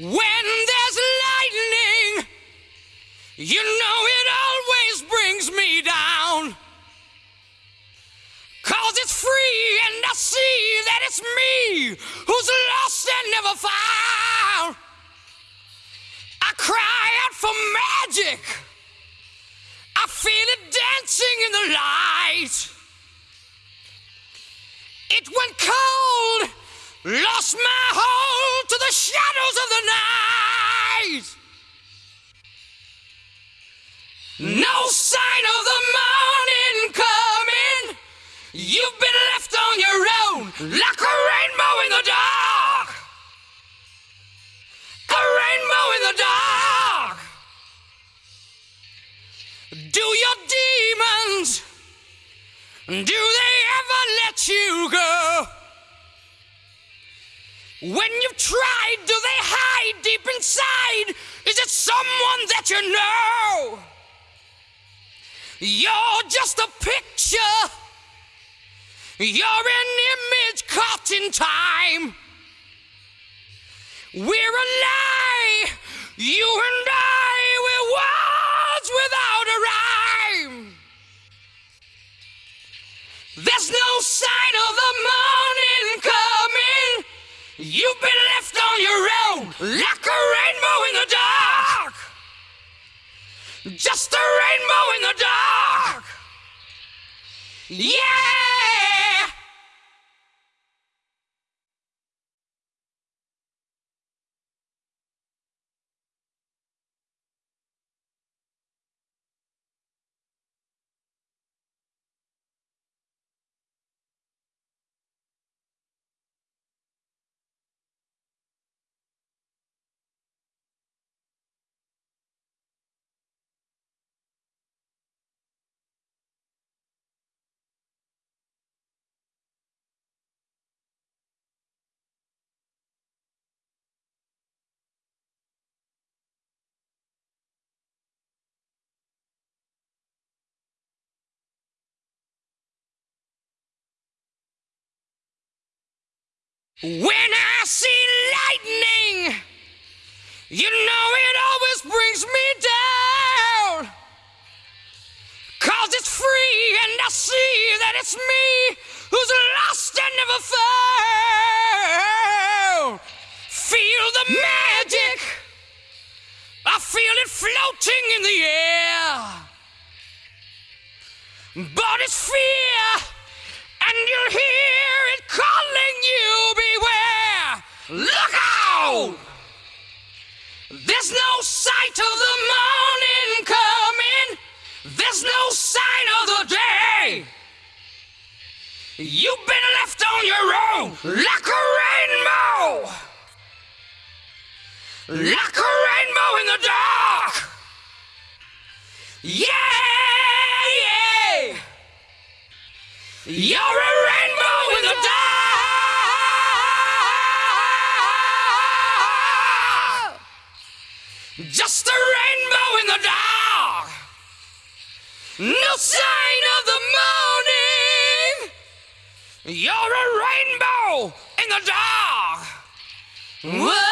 When there's lightning, you know it always brings me down. Cause it's free and I see that it's me who's lost and never found. I cry out for magic. I feel it dancing in the light. It went cold, lost my hold the shadows of the night. No sign of the morning coming. You've been left on your own like a rainbow in the dark. A rainbow in the dark. Do your demons, do they ever let you go? When you've tried, do they hide deep inside? Is it someone that you know? You're just a picture. You're an image caught in time. We're a lie. You and I, we're words without a rhyme. There's no sign You've been left on your own like a rainbow in the dark. Just a rainbow in the dark. Yeah! When I see lightning, you know it always brings me down. Cause it's free and I see that it's me who's lost and never found. Feel the magic. I feel it floating in the air. But it's fear, There's no sight of the morning coming. There's no sign of the day. You've been left on your own like a rainbow. Like a rainbow in the dark. Yeah, yeah. You're a No sign of the morning. You're a rainbow in the dark. Whoa.